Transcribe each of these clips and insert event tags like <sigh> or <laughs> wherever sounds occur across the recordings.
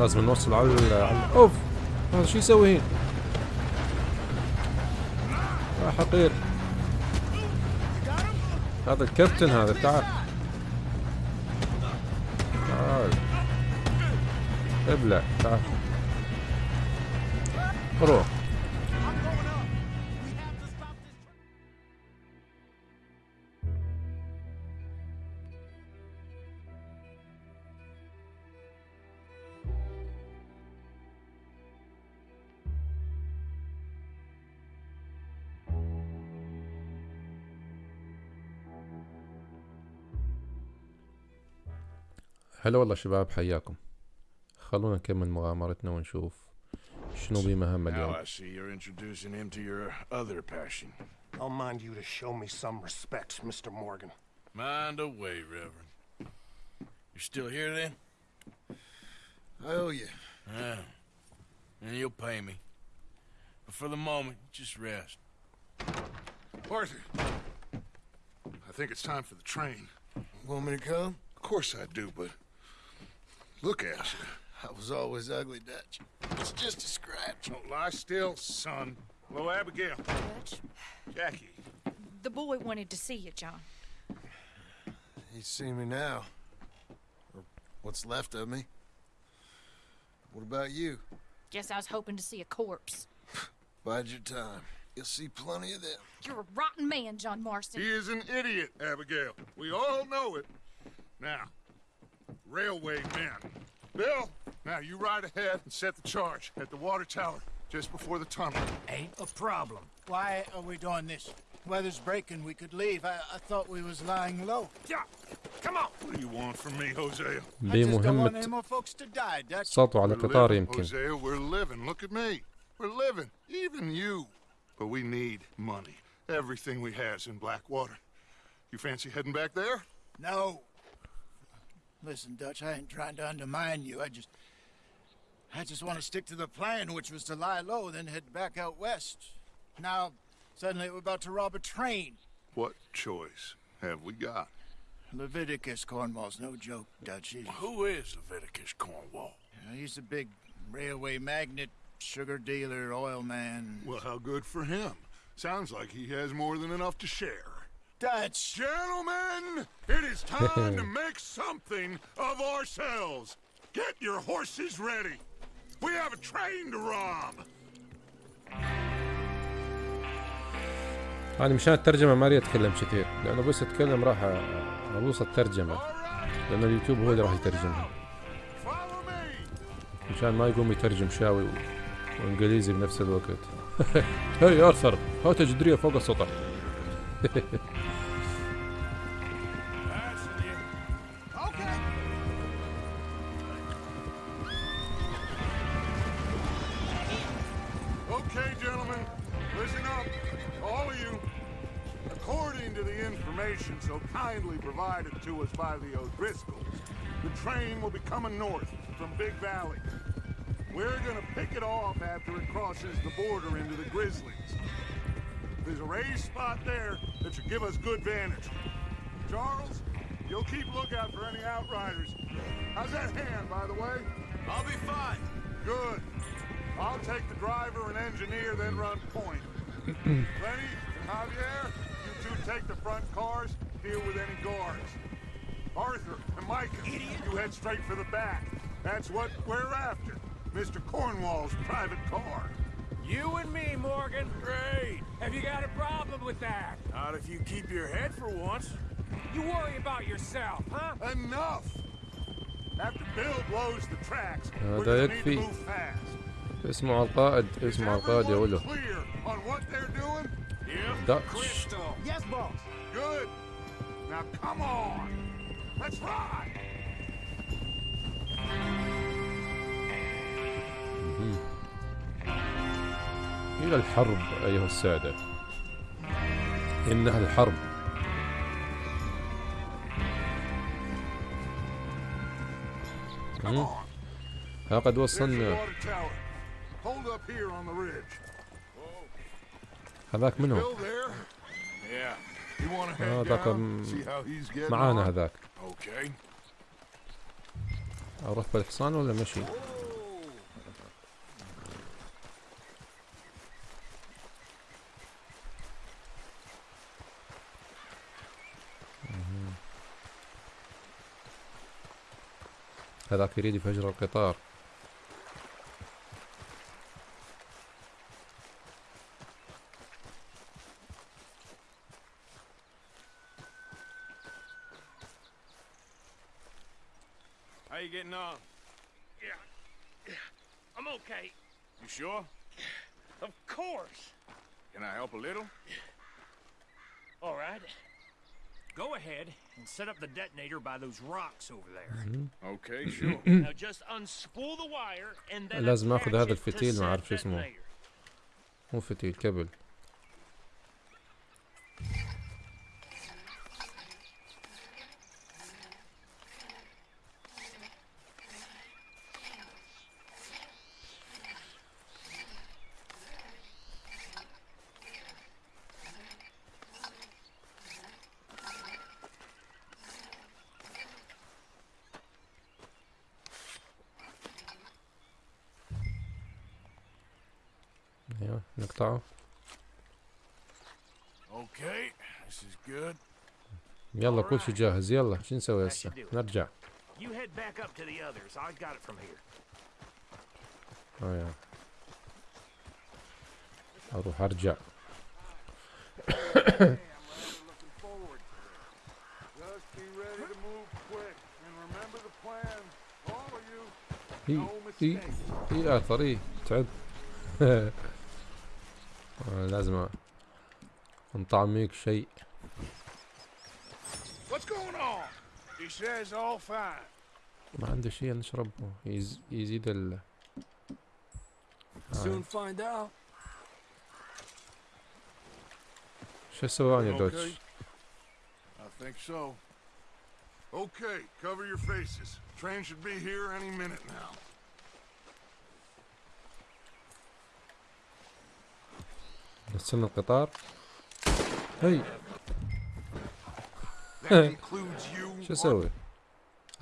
لازم نوصل على أوف هذا شو يسوي هنا؟ يا حقير. هذا الكابتن هذا تعال. تعال. ابلع تعال. روح. هلا والله شباب حياكم خلونا نكمل مغامرتنا ونشوف شنو بمهام Now اليوم I see you're introducing him to your other passion. I'll mind you to show me some respect, Mr. Morgan. Mind away, Reverend. You still here then? I owe you. Yeah. And you'll pay me. But for the moment, just rest. Arthur, I think it's time for the train. Want me to come? Of course I do, but look at you. I was always ugly, Dutch. It's just a scratch. Don't lie still, son. Hello, Abigail. Dutch, Jackie. the boy wanted to see you, John. He's seen me now. Or what's left of me. What about you? Guess I was hoping to see a corpse. <laughs> Bide your time. You'll see plenty of them. You're a rotten man, John Marston. He is an idiot, Abigail. We all know it. Now, railway men. Bill, now you ride ahead and set the charge at the water tower just before the tunnel. Ain't a problem. Why are we doing this? Weather's breaking. We could leave. I, I thought we was lying low. Yeah, come on. What do you want from me, Hosea? I just don't want any بمهمة more folks to die, Dutch. سطو على We're قطار living, يمكن Hosea, we're living. Look at me. We're living. Even you. But we need money. Everything we has in Blackwater. You fancy heading back there? No. Listen, Dutch, I ain't trying to undermine you. I just... I just want to stick to the plan, which was to lie low, then head back out west. Now, suddenly we're about to rob a train. What choice have we got? Leviticus Cornwall's no joke, Dutch. He- Who is Leviticus Cornwall? you know, he's a big railway magnate, sugar dealer, oil man. Well, how good for him. Sounds like he has more than enough to share. Dutch! Gentlemen, it is time to <laughs> make something of ourselves. Get your horses ready. We have a train to rob. أنا مشان الترجمة ما أريد أتكلم كثير لأنه بس أتكلم راح أ- أبوظ الترجمة لأن اليوتيوب هو اللي راح يترجمها. مشان ما يقوم يترجم شاوي. وإنجليزي بنفس الوقت <laughs> هاي آرثر هات جدرية فوق السطح <laughs> train will be coming north from Big Valley. We're gonna pick it off after it crosses the border into the Grizzlies. There's a raised spot there that should give us good vantage. Charles, you'll keep lookout for any outriders. How's that hand, by the way? I'll be fine. Good. I'll take the driver and engineer, then run point. <clears throat> Lenny and Javier, you two take the front cars, deal with any guards. Arthur and Micah, you head straight for the back. That's what we're after. Mr. Cornwall's private car. You and me, Morgan. Great. Have you got a problem with that? Not if you keep your head for once. You worry about yourself, huh? Enough! After Bill blows the tracks, هذا we're gonna need to يكفي. move fast. اسمه القائد Is اسمه القائد يا everyone ولو clear on what they're doing? Yep. Dutch Crystal. Yes, boss. Good. Now come on. Let's إلى الحرب أيها السادة. إنها الحرب. ها قد وصلنا. هذاك منهم. آه، هذاك معانا هذاك. أروح بالحصان ولا مشي هذاك يريد يفجر القطار. sure? Of course. Can I help a little? All right. Go ahead and set up the detonator by those rocks over there. Okay, sure. now just unspool the wire and then لازم آخذ attach هذا it to الفتيل، ما said أعرف شو اسمه. detonator. مو فتيل كبل يلا كل شيء جاهز. يلا شو نسوي هسه؟ نرجع. آه يا. Oh, أروح أرجع. اي اي اي اثر اي تعب لازم انطعميك شيء. He says all fine. ما عنده شيء نشربه يز... يزيد ال آه. find out. شو سواني Okay. دوتش I think so. Okay, cover your faces. Train should be here any minute now. نستنى القطار هي That includes you. <laughs> شو أسوي؟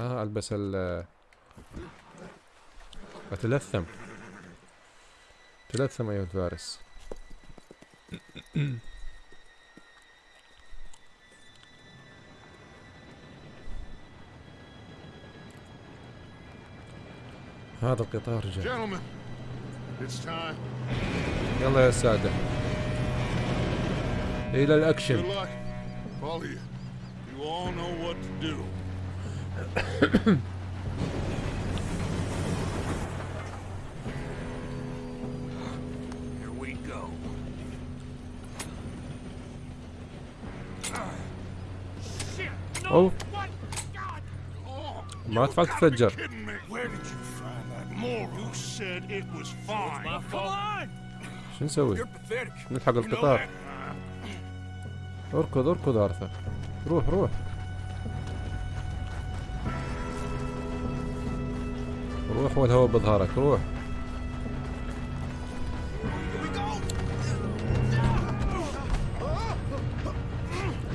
آه ألبس ال أتلثم. تلثم أيها الفارس. <clears throat> هذا القطار جاء. يلا يا سادة. إلى الأكشن. You all know what to do. Here. Oh. شو نسوي؟ نلحق القطار. أركض أركض أرثر. روح روح. روح والهواء بظهرك روح.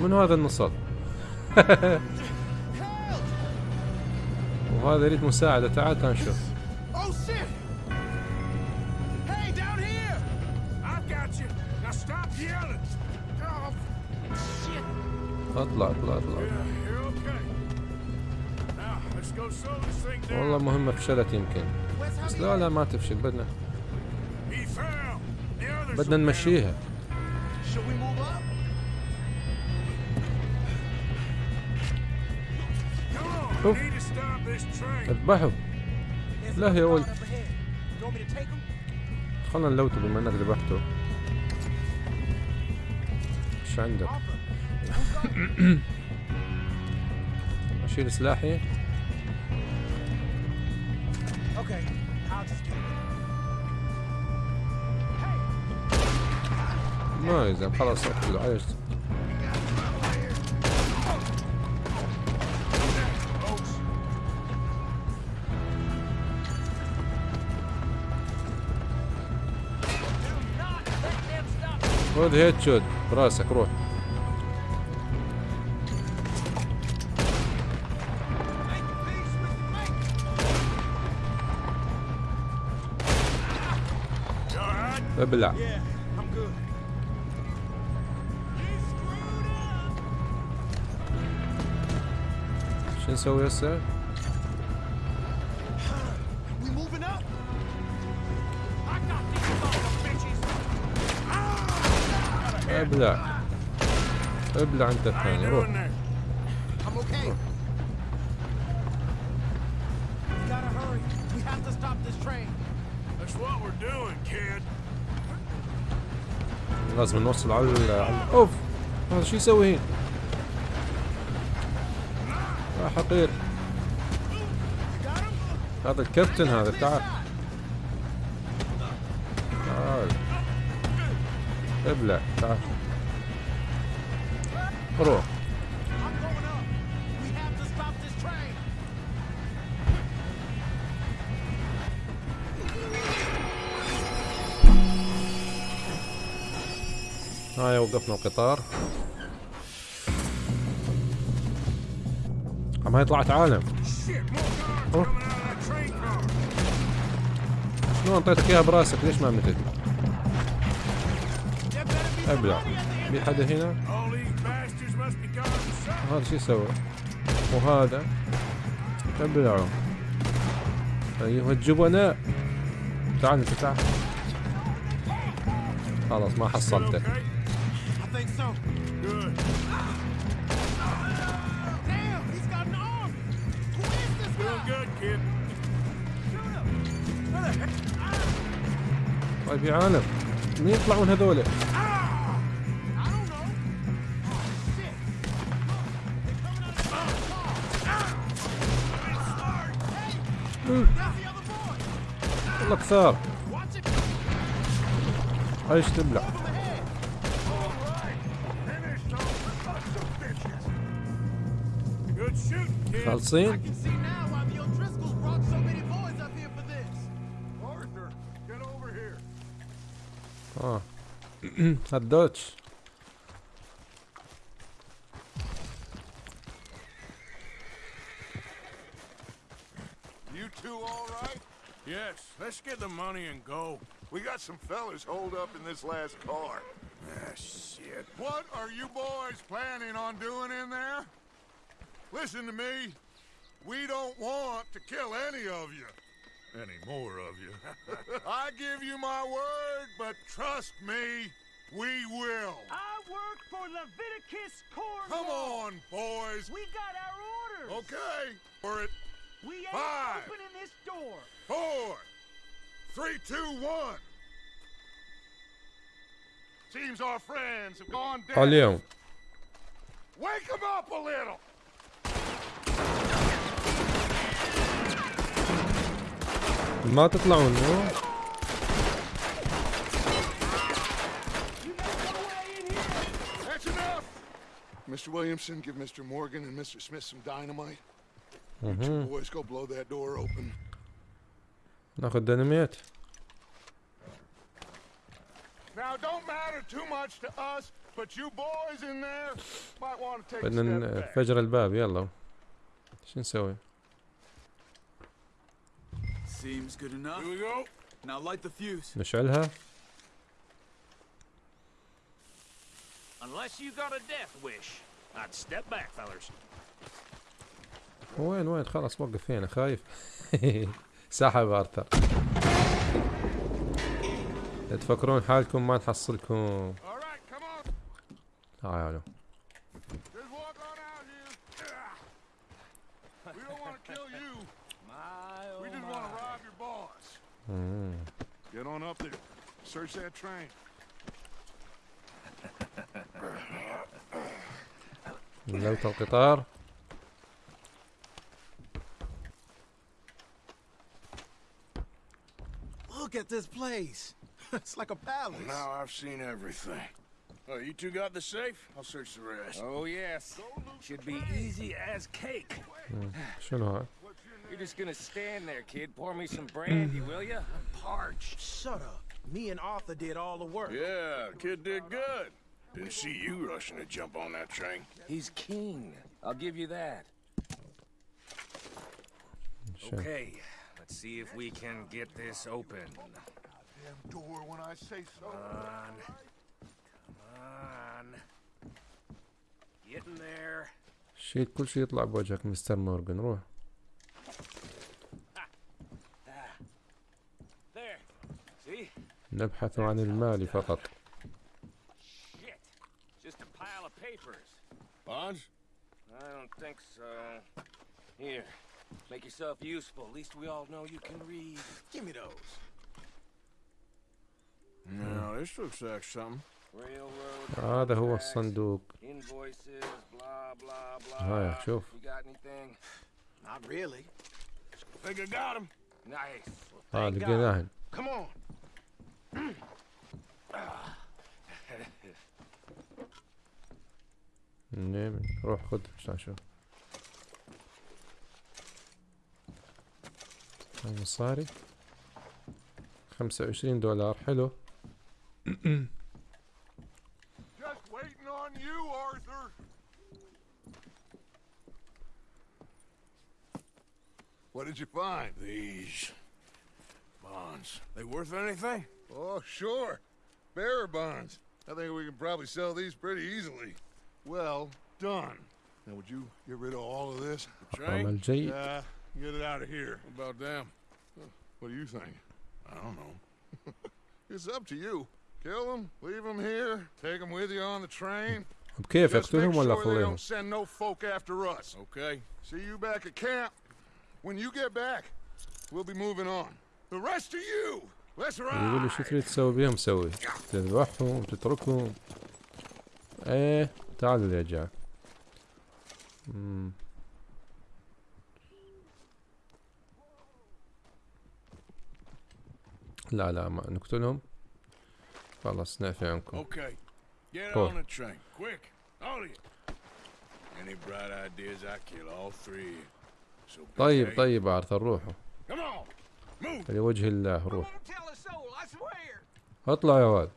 من هذا النصاب؟ <laughs> وهذا يريد مساعدة تعال تعال اطلع اطلع اطلع والله مهمة فشلت يمكن بس لا لا ما تفشل بدنا بدنا نمشيها اوف اذبحوا لا يا ولد خلنا نلوته بما انك ذبحته إيش عندك <coughs> اشيل سلاحي. ما يلزم خلاص اقتله عايشت خذ هيد شوت براسك روح. أه، ابلع شو نسوي هسه؟ أه، ابلع ابلع أه، انت الثاني روح. لازم نوصل على ال- اوف. هذا شو يسوي هنا؟ يا حقير. هذا الكابتن هذا تعال. تعال. ابلع تعال. روح. هنايا وقفنا القطار. أما هي طلعت عالم. شلون أعطيتك إياها براسك؟ ليش ما متت؟ أبلع. في حدا هنا؟ هذا شو يسوي؟ وهذا؟ ابلعوا ايها الجبناء تعال انت تعال خلاص ما حصلتك think so. Good. Damn, he's got an arm. Who is this Doing guy? good, kid. طيب يا عالم مين يطلعون هذول I don't know. Oh, I'll see. I can Oh. <clears throat> Dutch. You two all right? Yes, let's get the money and go. We got some fellas holed up in this last car. Ah, shit. What are you boys planning on doing in there? Listen to me. We don't want to kill any of you. Any more of you. <laughs> I give you my word, but trust me, we will. I work for Leviticus Cornwall. Come on, boys. We got our orders. Okay, for it. We ain't Five, opening this door. Four, three, two, one. Seems our friends have gone down. Wake them up a little. ما تطلعون مو. Mr. Williamson, give Mr. Morgan and Mr. Smith some dynamite. You two boys go blow that door open. ناخذ ديناميت Now, don't matter too much to us, but you boys in there might want to take a بدنا step back. نفجر الباب يلا شو نسوي Seems good enough. Here we go. Now light the fuse. نشعلها Unless you got a death wish. I'd step back, fellers. وين وين خلاص وقف هنا خايف سحب ارثر لا تفكرون حالكم ما نحصلكم. تعالوا boss. مم. Get on up there. Search that train. نزلت القطار Look at this place. <laughs> it's like a palace. Now I've seen everything. Oh, you two got the safe? I'll search the rest. Oh, yes. Should be easy as cake. شنو هذا You're just gonna stand there, kid. Pour me some brandy, will ya? I'm parched. Shut up. Me and Arthur did all the work. Yeah, kid did good. Didn't see you rushing to jump on that train. He's keen. I'll give you that. شنو Okay, let's see if we can get this open. Damn door when I say so. on. Come on. Getting there. شيل كل شيء يطلع بوجهك مستر مورغان روح نبحث عن المال فقط Bonds? I don't think so. Here, make yourself useful. At least we all know you can read. Give me those. Now, this looks like something. هذا هو الصندوق هاي شوف آه لقيناهن نعم روح خذ عشان شوف مصاري خمسة وعشرين دولار حلو. What did you find? These Bonds. They worth anything? Oh, sure. Bearer bonds. I think we can probably sell these pretty easily. Well done. Now, would you get rid of all of this? Train? Uh, get it out of here. What about them? What do you think? I don't know. <laughs> it's up to you. Kill them, leave them here, take them with you on the train. Okay, versturen we Don't send no folk after us. Okay. See you back at camp. When you get back, we'll be moving on. The rest يقولوا شو تريد تسوي بيهم سوي. تذبحهم وتتركهم. إيه تعالوا يا جاك. لا لا ما نقتلهم. خلاص نعفي عنكم. طيب طيب ارثر روحه. لوجه الله روح اطلع يا ولد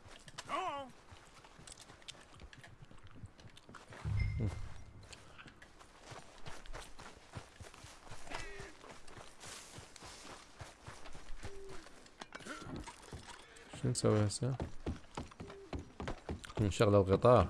شو نسوي هسه؟ نشغل القطار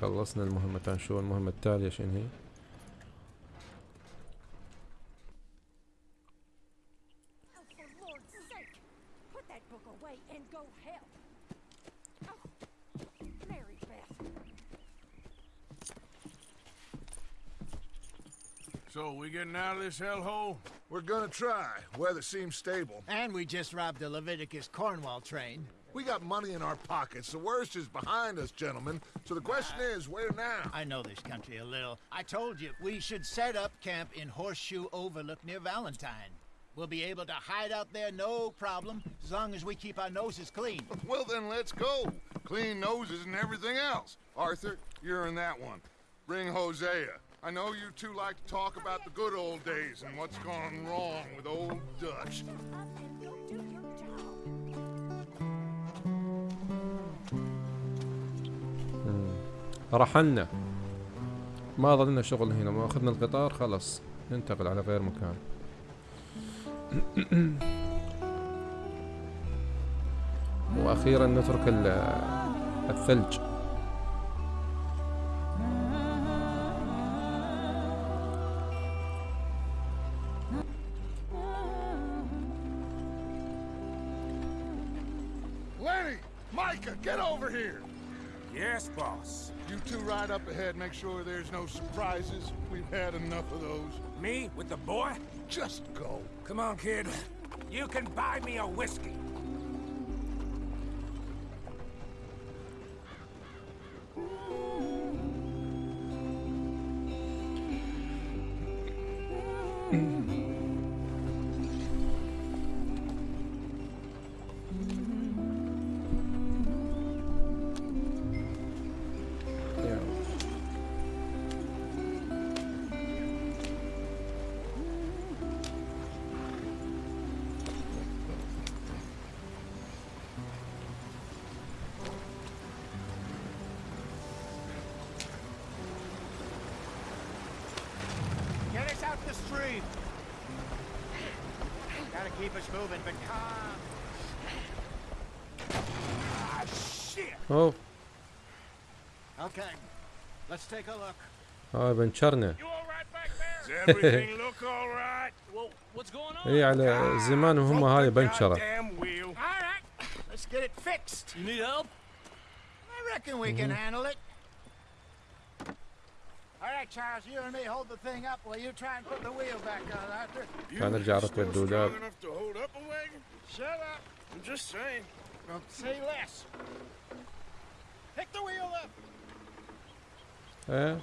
خلصنا المهمة شو المهمة التالية شنو هي Oh, for Lord's sake! Put that book away and go help! Oh, Mary Beth. So, we getting out of this hellhole? We're gonna try. Weather seems stable. And we just robbed the Leviticus Cornwall train. We got money in our pockets. The worst is behind us, gentlemen. So the question uh, is, where now? I know this country a little. I told you we should set up camp in Horseshoe Overlook near Valentine. We'll be able to hide out there no problem as long as we keep our noses clean. <laughs> Well, then let's go. Clean noses and everything else. Arthur, you're in that one. Bring Hosea. I know you two like to talk about the good old days and what's gone wrong with old Dutch. رحلنا. ما ظلنا شغل هنا ما أخذنا القطار خلاص ننتقل على غير مكان. <clears throat> وأخيرا نترك ال- الثلج. Two ride up ahead, make sure there's no surprises. We've had enough of those. Me with the boy? Just go. Come on, kid. You can buy me a whiskey. keep us moving, but calm. Ah, shit. اوف Okay, let's take a look. هاي بنشرنا You all right back there? Does everything look all right? Well, what's going on? اي على زمان وهم هاي بنشرة Damn wheel. All right, let's get it fixed. You need help? I reckon we can handle it. All right, Charles. You and me of the dude. Up. Enough to hold up a wagon? Shut up. I'm just saying. Well, say less. Pick the wheel up. Yeah.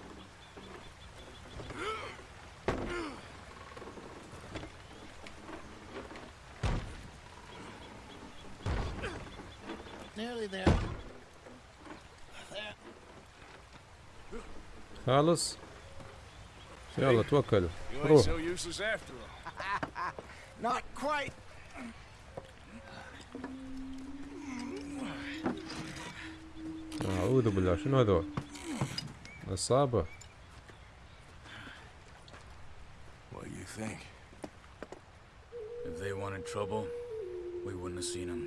Nearly there. خالص يلا توكلوا روح. Not quite. اعوذ بالله شنو هذول اصابة What do you think? If they wanted trouble, we wouldn't have seen them.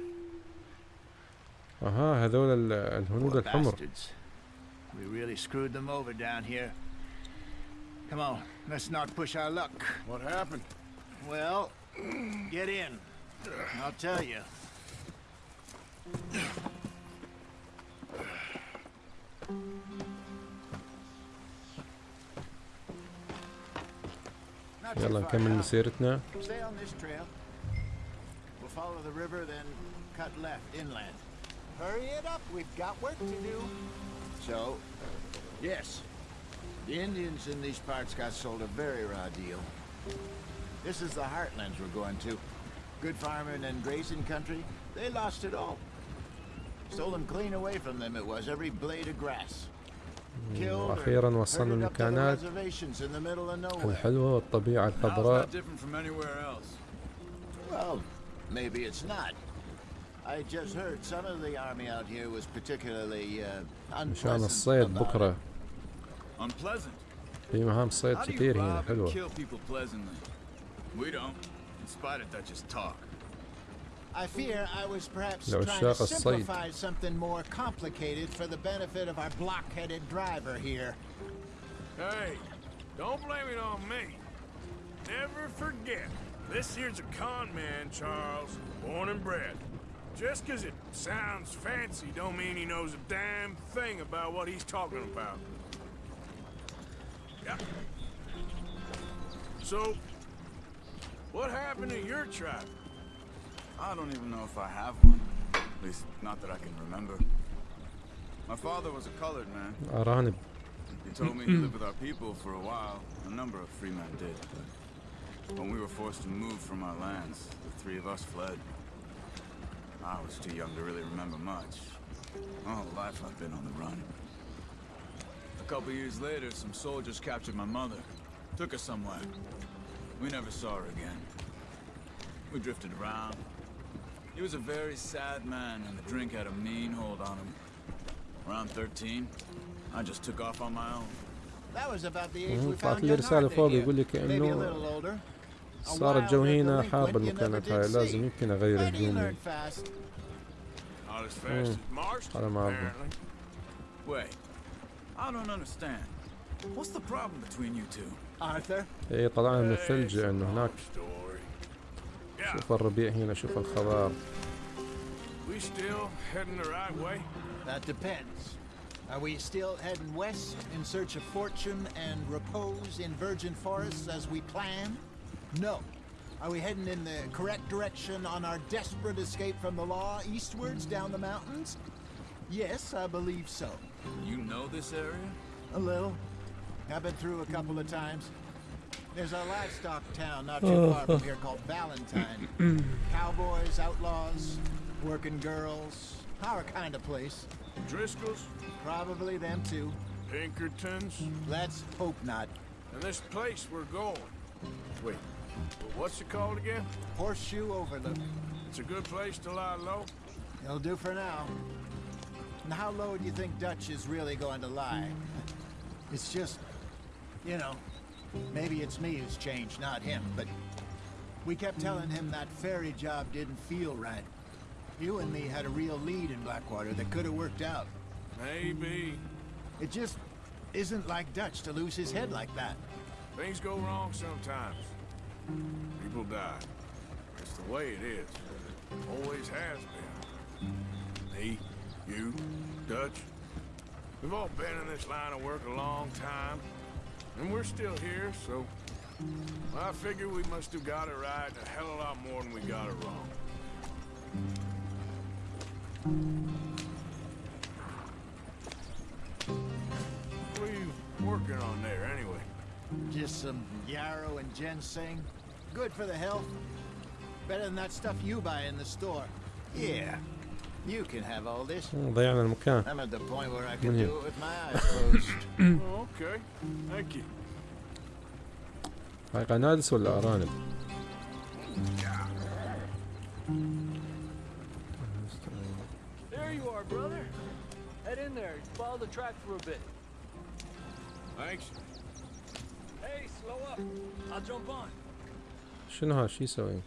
أها هذول ال- الهنود الحمر Bastards. We really screwed them over down here. Come on, let's not push our luck. What happened? Well, get in. I'll tell you. Not too يلا far نكمل now. مسيرتنا Stay on this trail. We'll follow the river, then cut left inland. Hurry it up. We've got work to do. So, yes, the Indians in these parts got sold a very raw deal. This is the heartlands we're going to. Good farming and grazing country. They lost it all. Stolen clean away from them it was, every blade of grass. Killed or واخيرا وصلنا herded up to the المكانات reservations in the middle of nowhere. الحلوة والطبيعة How's الخضراء that different from anywhere else? Well, maybe it's not. I just heard some of the army out here was particularly uh, مشان unpleasant الصيد about بكرة Unpleasant. في مهام صيد How do you كثير هنا rob and حلوة kill people pleasantly? We don't. In spite of that, just talk. I fear I was perhaps لو trying to الشاق الصيد. simplify something more complicated for the benefit of our block-headed driver here. Hey, don't blame it on me. Never forget, this here's a con man, Charles, born and bred. Just 'cause it sounds fancy don't mean he knows a damn thing about what he's talking about. Yeah. So, what happened to your tribe? I don't even know if I have one. At least, not that I can remember. My father was a colored man. Ironic. He told me he lived with our people for a while. A number of free men did. But when we were forced to move from our lands, the three of us fled. I was too young to really remember much. All life I've been on the run. A couple years later, some soldiers captured my mother. Took her somewhere. We never saw her again. We drifted around. He was a very sad man, and the drink had a mean hold on him. Around 13, I just took off on my own. That was about the age we found your. Maybe a little older. صار الجو هنا حاب المكانات هاي لازم يمكن اغير هدومي أنا ما اعرف اي طلعنا من الثلج لأنه هناك شوف الربيع هنا شوف الخضار We still heading the right way? That depends. Are we still heading west in search of fortune and repose in virgin forests as we planned? No. Are we heading in the correct direction on our desperate escape from the law eastwards down the mountains? Yes, I believe so. You know this area? A little. I've been through a couple of times. There's a livestock town not too far from here called Valentine. <laughs> Cowboys, outlaws, working girls, our kind of place. Driscoll's, Probably them too. Pinkertons, Let's hope not. and this place we're going. Wait, well, what's it called again? Horseshoe Overlook. It's a good place to lie low. It'll do for now. And how low do you think Dutch is really going to lie? It's just, you know, maybe it's me who's changed, not him, but We kept telling him that ferry job didn't feel right. You and me had a real lead in Blackwater that could have worked out. Maybe. It just isn't like Dutch to lose his head like that. Things go wrong sometimes. People die. It's the way it is. Always has been. Me, you, Dutch. We've all been in this line of work a long time. And we're still here, so... I figure we must have got it right a hell of a lot more than we got it wrong. What are you working on there, anyway? Just some yarrow and ginseng. Good for the health. Better than that stuff you buy in the store. Yeah. You can have all this. ضيعنا المكان I'm at the point where I can من do it with my eyes closed. <coughs> <coughs> Oh, okay. Thank you. هاي قنادس ولا أرانب؟ There you are, brother. Head in there. Follow the track for a bit. Thanks. Hey, slow up. I'll jump on. Shouldn't Shinha, she's sewing.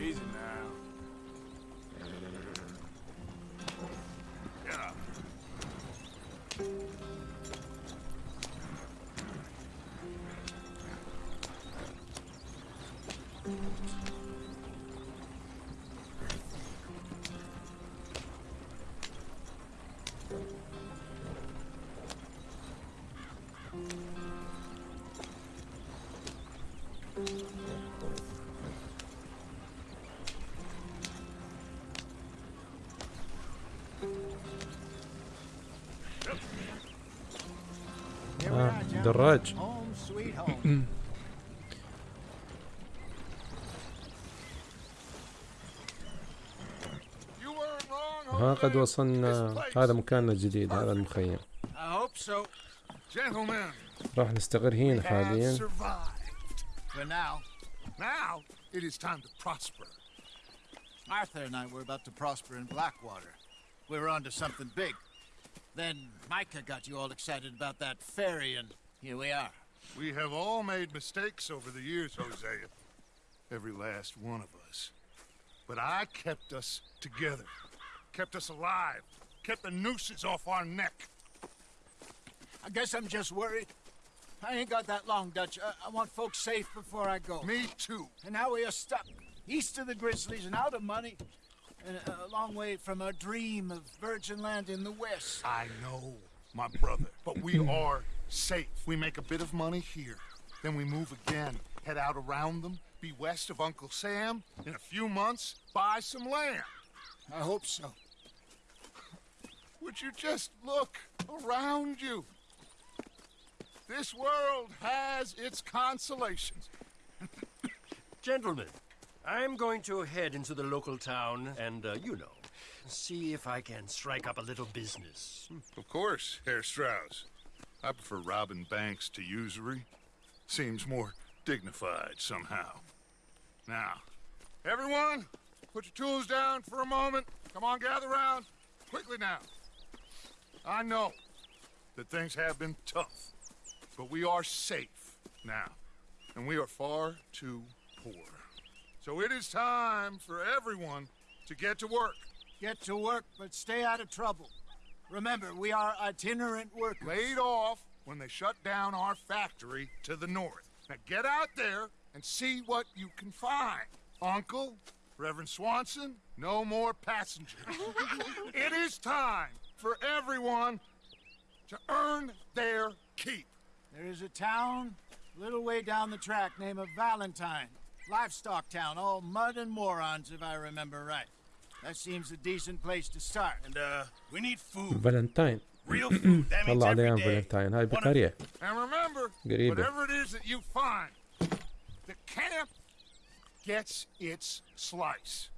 Easy now. Wrong, ها. قد وصلنا هذا مكاننا الجديد هذا المخيم راح نستقر هنا have حاليا Now, it is time to prosper. Arthur and I were about to prosper in Blackwater. We were onto something big. Then Micah got you all excited about that ferry, and here we are. We have all made mistakes over the years, Hosea. Every last one of us. But I kept us together, kept us alive, kept the nooses off our neck. I guess I'm just worried. I ain't got that long, Dutch. I, I want folks safe before I go. Me too. And now we are stuck east of the Grizzlies and out of money, and a, a long way from our dream of virgin land in the west. I know, my brother, but we are safe. We make a bit of money here, then we move again, head out around them, be west of Uncle Sam. In a few months, buy some land. I hope so. Would you just look around you? This world has its consolations. <coughs> Gentlemen, I'm going to head into the local town and, uh, you know, see if I can strike up a little business. Of course, Herr Strauss. I prefer robbing banks to usury. Seems more dignified somehow. Now, everyone, put your tools down for a moment. Come on, gather round. Quickly now. I know that things have been tough, but we are safe now, and we are far too poor. So it is time for everyone to get to work. Get to work, but stay out of trouble. Remember, we are itinerant workers. laid off when they shut down our factory to the north. Now get out there and see what you can find. Uncle, Reverend Swanson, no more passengers. <laughs> it is time for everyone to earn their keep. There is a town a little way down the track named of Valentine. Livestock town, all mud and morons, if I remember right. That seems a decent place to start. And, uh, we need food. فالنتاين Real <clears throat> food. That means طلع every عليها day. فالنتاين هاي One of- بقرية And remember, قريبة. whatever it is that you find, the camp gets its slice.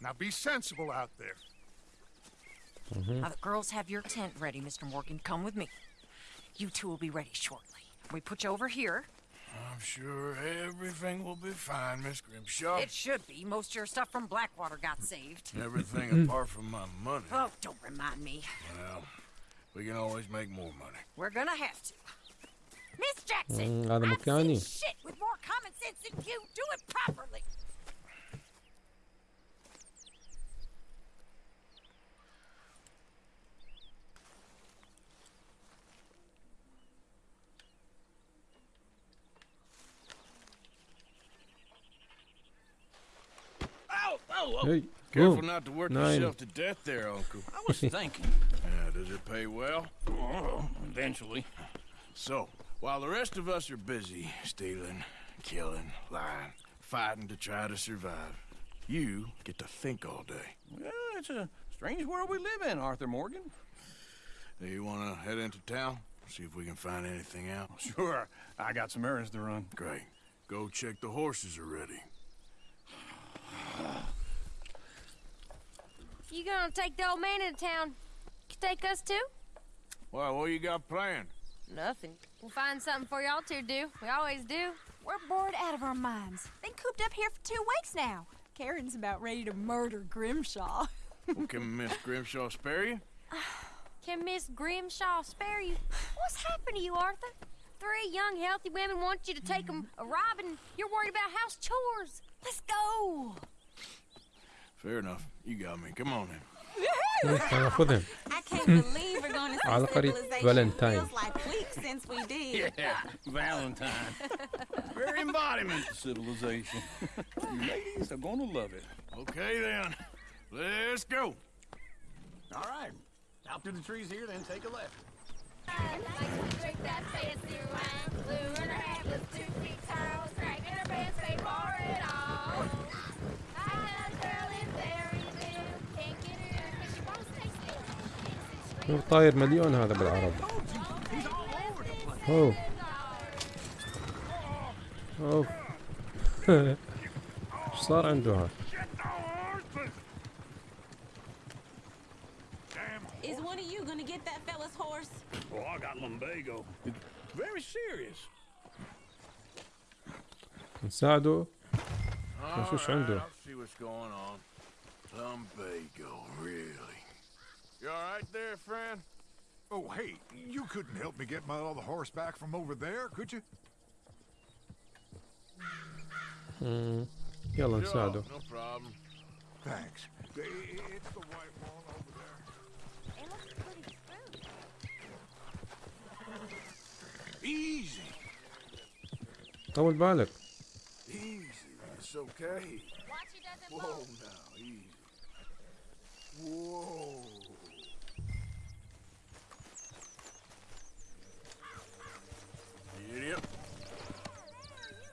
Now be sensible out there. Now, the girls have your tent ready, Mr. Morgan. Come with me. You two will be ready shortly. We put you over here. I'm sure everything will be fine, Miss Grimshaw. It should be. Most of your stuff from Blackwater got saved. Everything hmm. apart from my money. Oh, don't remind me. Well, we can always make more money. We're gonna have to. Miss Jackson, mm, I've seen Oh, oh, oh. Hey, Careful boom. not to work Nine. yourself to death there, Uncle. I was thinking. Yeah, does it pay well? Oh, eventually. So, while the rest of us are busy stealing, killing, lying, fighting to try to survive, you get to think all day. Well, it's a strange world we live in, Arthur Morgan. Do you want to head into town? See if we can find anything out? Sure, I got some errands to run. Great. Go check the horses are ready. You gonna take the old man into town? You take us too? Well, what you got planned? Nothing. We'll find something for y'all to do. We always do. We're bored out of our minds. Been cooped up here for two weeks now. Karen's about ready to murder Grimshaw. <laughs> Well, can Miss Grimshaw spare you? <sighs> Can Miss Grimshaw spare you? What's happened to you, Arthur? Three young, healthy women want you to take them a robbing. You're worried about house chores. Let's go. Fair enough. You got me. Come on then. تعال خذهم I can't believe we're going to see على قرية civilization. فالنتاين Feels like weeks since we did. Yeah, Valentine. <laughs> Very embodiment of civilization. <laughs> you ladies are gonna love it. Okay then. Let's go. All right. Out through the trees here, then take a left. شوف طاير مليون هذا بالعرض أوه. أوه. <laughs> إيش صار عنده هذا؟ نساعده. شوف شو عنده. لمبيجو ريلي You all right there, friend? Oh, hey, you couldn't help me get my other horse back from over there, could you? مم. يلا Sure, نساعده no problem. Thanks. I- It's the white one over there. Easy, طول بالك easy. It's okay. Whoa, now, easy. Whoa.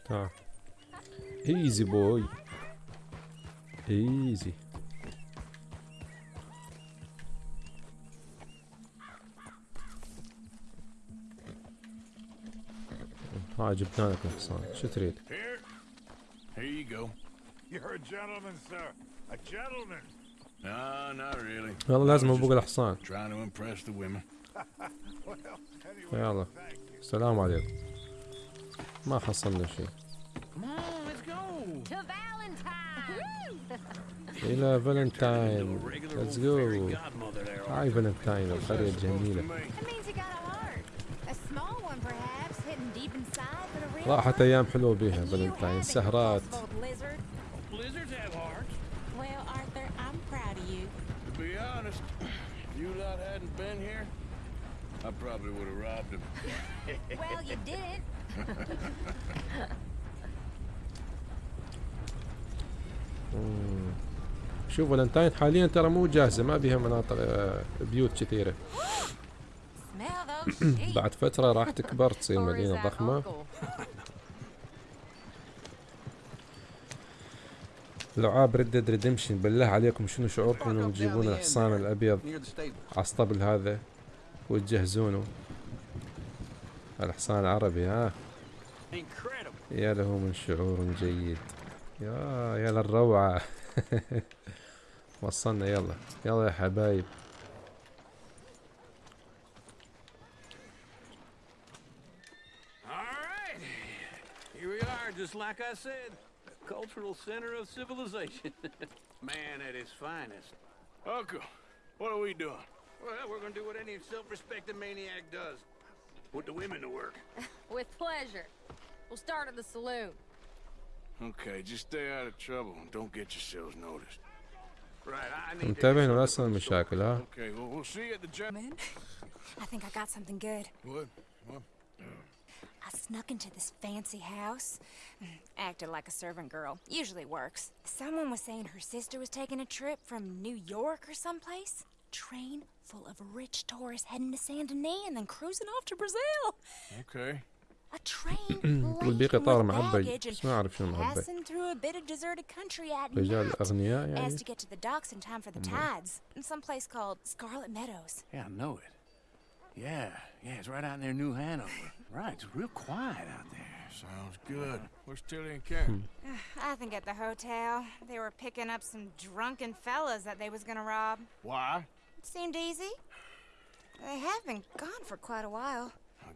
تعال ايزي بوي ايزي ها جبنا لك الحصان شو تريد؟ Here. Here you go. You're a gentleman, sir. A gentleman. No, not really. والله لازم ابوق الحصان Trying to impress the women. well, anyway, يلا thank you. السلام عليكم ما حصلنا شيء إلى فالنتاين ليتس جو هاي فالنتاين القرية الجميلة. راحت أيام حلوة بيها فالنتاين سهرات. فالنتاين حاليا ترى مو جاهزة ما بيها مناطق آه، بيوت sheep. <coughs> بعد فترة راح تكبر تصير ضخمة uncle? لعاب ردد ريدمشن بالله عليكم شنو شعوركم إنهم تجيبون الحصان الأبيض. على الاسطبل هذا وتجهزونه الحصان العربي ها. يا له من شعور جيد يا يا للروعة <laughs> وصلنا يلا يلا يا حبايب All right. just like I said, a cultural center of civilization. <laughs> Man at his finest. Uncle, what are we doing? Well, we're gonna do what any self-respecting maniac does. Put the women to work. <laughs> With pleasure. We'll start at the saloon. Okay, just stay out of trouble and don't get yourselves noticed. متابع نفسنا المشاكل ها I think I got something good. What? What? I snuck into this fancy house. Mm, acted like a servant girl. Usually works. Someone was saying her sister was taking a trip from New York or someplace. Train full of rich tourists heading to Saint Denis and then cruising off to Brazil. Okay. A train تقول بي قطار معبي baggage and بس ما أعرف شنو معبي passing through a bit of deserted country at رجال night. أغنياء As يعني to get to the docks in time for the tides. In some place called Scarlet Meadows. Yeah, I know it. Yeah, yeah, it's right out near New Hanover. Right, it's real quiet out there. Sounds good. Where's Tilly and Karen? <sighs> I think at the hotel. They were picking up some drunken fellas that they was gonna rob. Why? It seemed easy. They have been gone for quite a while. I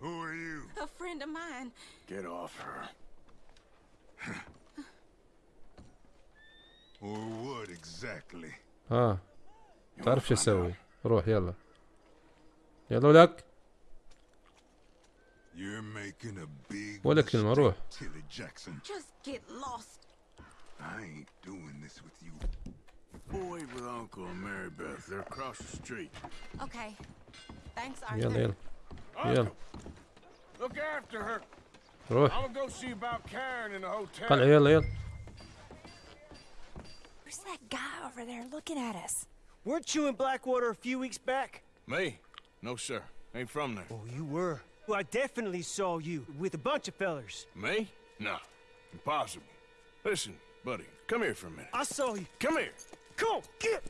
Who are you? A friend of mine. Get off her. Or what exactly? ها تعرف شو اسوي روح يلا يلا ولك You're making a big ولا كلمة روح mistake, Tilly Jackson. Just get lost. I ain't doing this with you. Boy with Uncle and Mary Beth. They're across the street. Okay. Thanks, Arthur. يلا يلا يلا Look after her. روح I'm gonna go see about Karen in the hotel. طلع يلا يلا Who's that guy over there looking at us? Weren't you in Blackwater a few weeks back? Me? No, sir. Ain't from there. Oh, you were. Well, I definitely saw you with a bunch of fellers. Me? No. Impossible. Listen, buddy, come here for a minute. I saw you. Come here. Come on, get!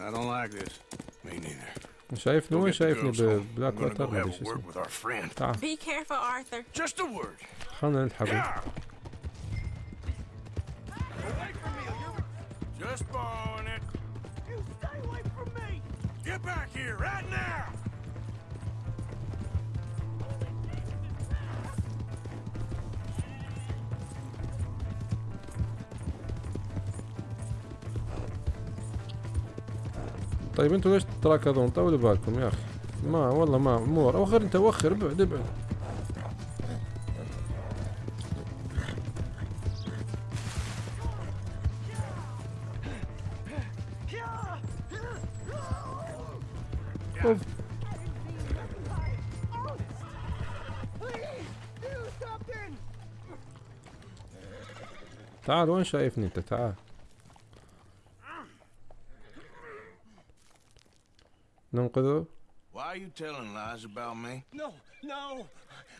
I don't like this. Me neither. شايف لوين شايفني ببلاك واتر ما ادري شو اسمه. تعال. خلنا نلحقه. Just bone it. You stay away from me. Get back here right now. طيب أنتوا ليش تراكضون طولوا بالكم يا أخي؟ ما والله ما امور وخر انت وخر ابعد ابعد. تعال وين شايفني انت؟ تعال. ننقذه Why are you telling lies about me? No, no.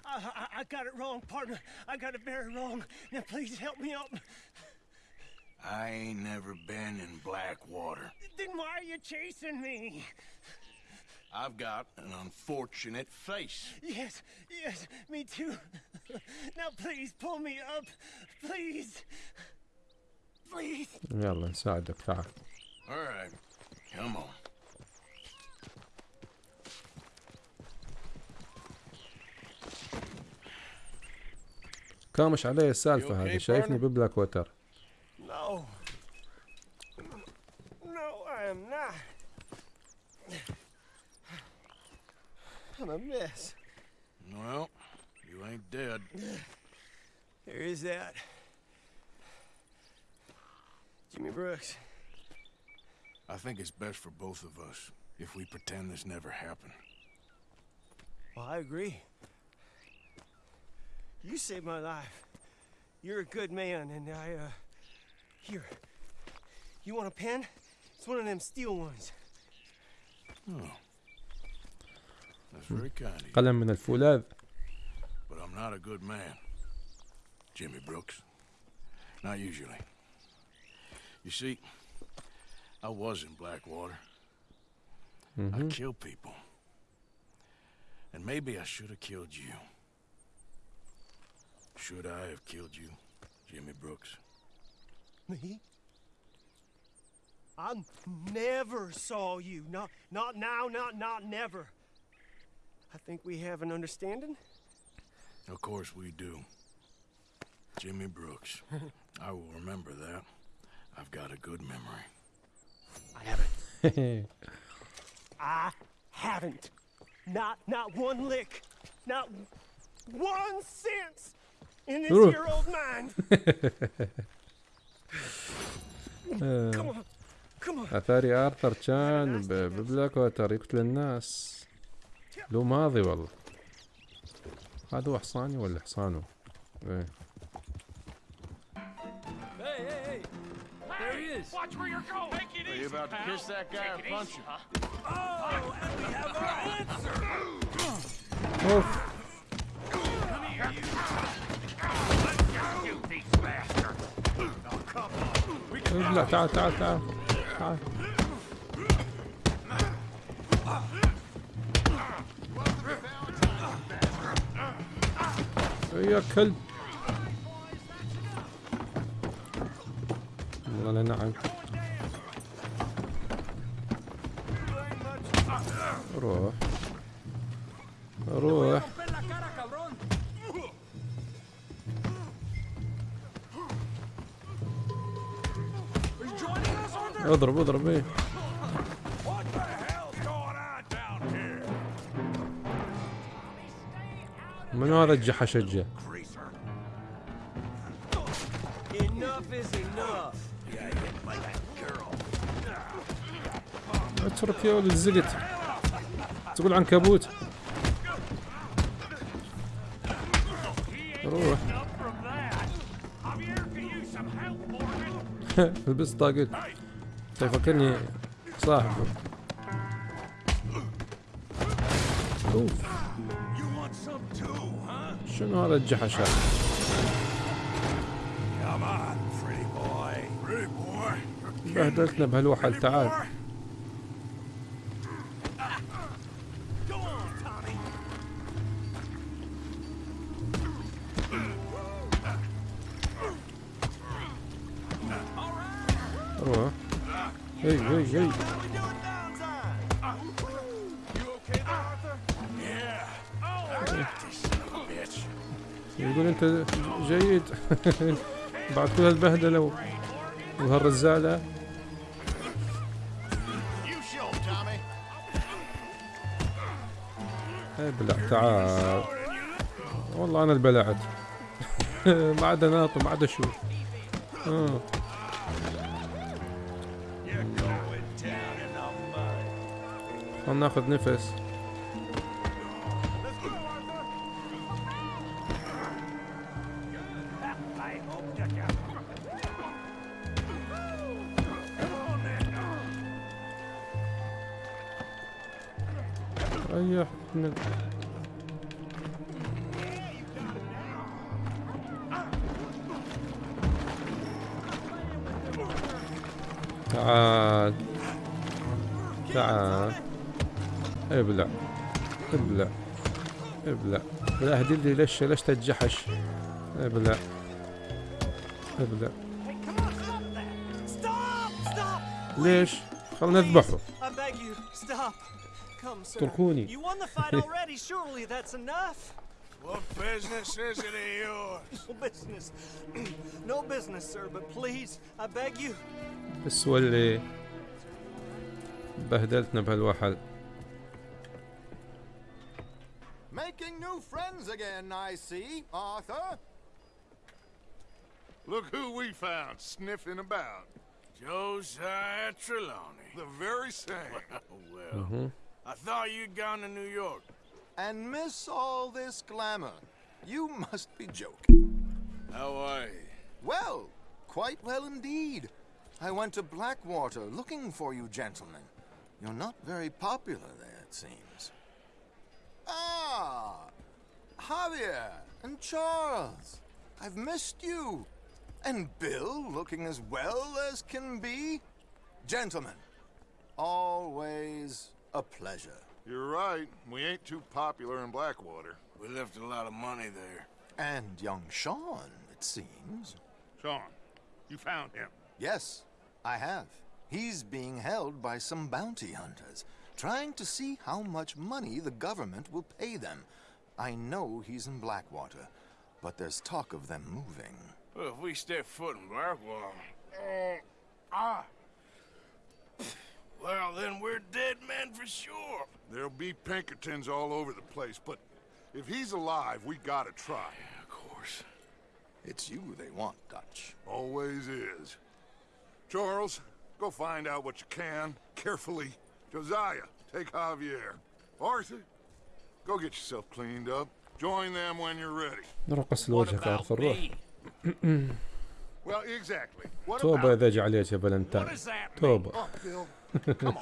I, I, I got it wrong, partner. I got it very wrong. Now, please help me up. I ain't never been in Blackwater. Then why are you chasing me? I've got an unfortunate face. Yes, yes, me too. now, please pull me up. Please. Please. يلا نساعدك تعال All right, come on. كامش علي السالفة You هذه okay, شايفني partner? ببلاك ووتر No. No, I am not. I'm a mess. Well, you ain't dead. There is that. Jimmy Brooks. I think it's best for both of us if we pretend this never happened. Well, I agree. You saved my life. You're a good man, and I, uh. Here. You want a pen? It's one of them steel ones. Oh. That's very kind of you. قلم من الفولاذ But I'm not a good man. Jimmy Brooks. Not usually. You see, I was in Blackwater. I Mhm. kill people. And maybe I should have killed you. Should I have killed you, Jimmy Brooks? Me? I never saw you. Not, not now, not, not never. I think we have an understanding. Of course we do. Jimmy Brooks. <laughs> I will remember that. I've got a good memory. I haven't. <laughs> I haven't. Not, not one lick. Not one cent روح <laughs> uh, أثاري آرثر كان ببلاك واتر يقتل الناس. لو ماضي والله. هذا حصاني ولا حصانه اوف إيه. لا تعال تعال تعال تعال. يا كلب والله نعم. روح. روح. اضرب اضرب إيه. منو هذا الجحش. اترك يا ولد الزقت تقول عنكبوت. روح. <laughs> لبس طاقت يفكرني صاحب اوف شنو هذا الجحش هذا؟ بهدلتنا بهالوحل تعال. <laughs> بعد كل هالبهدلة وهالرزالة ابلع تعال. والله أنا البلعت. <laughs> ما عاد ناطر ما عاد أشوف خلنا ناخذ نفس؟ من تعال. تعال. ابلع. ابلع. ابلع. لا هدي لي ليش ليش تتجحش ابلع. Stop! ليش خلنا نذبحه. اتركوني. What business is it of yours? No business. no business, sir. But please, I beg you. بس ولي بهدلتنا بهالوحل Making new friends again, I see, Arthur. Look who we found sniffing about. Josiah Trelawny. The very same. <laughs> well, Mhm. I thought you'd gone to New York. And miss all this glamour. You must be joking. How are you? Well, quite well indeed. I went to Blackwater looking for you gentlemen. You're not very popular there, it seems. Ah, Javier and Charles. I've missed you. And Bill looking as well as can be. Gentlemen, always a pleasure. You're right. We ain't too popular in Blackwater. We left a lot of money there. And young Sean, it seems. Sean, you found him. Yes, I have. He's being held by some bounty hunters, trying to see how much money the government will pay them. I know he's in Blackwater, but there's talk of them moving. Well, if we step foot in Blackwater, uh, ah, well, then we're dead men for sure. There'll be Pinkertons all over the place, but if he's alive, we gotta try. Yeah, of course. It's you they want, Dutch. Always is. Charles, go find out what you can, carefully. Josiah, take Javier. Arthur, go get yourself cleaned up. Join them when you're ready. What about me? توبة. إذا جعلت يا فالنتاين توبة. Oh. <laughs>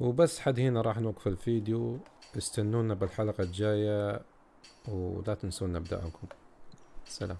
وبس حد هنا راح نوقف الفيديو. استنونا بالحلقة الجاية ولا تنسونا بدعمكم سلام.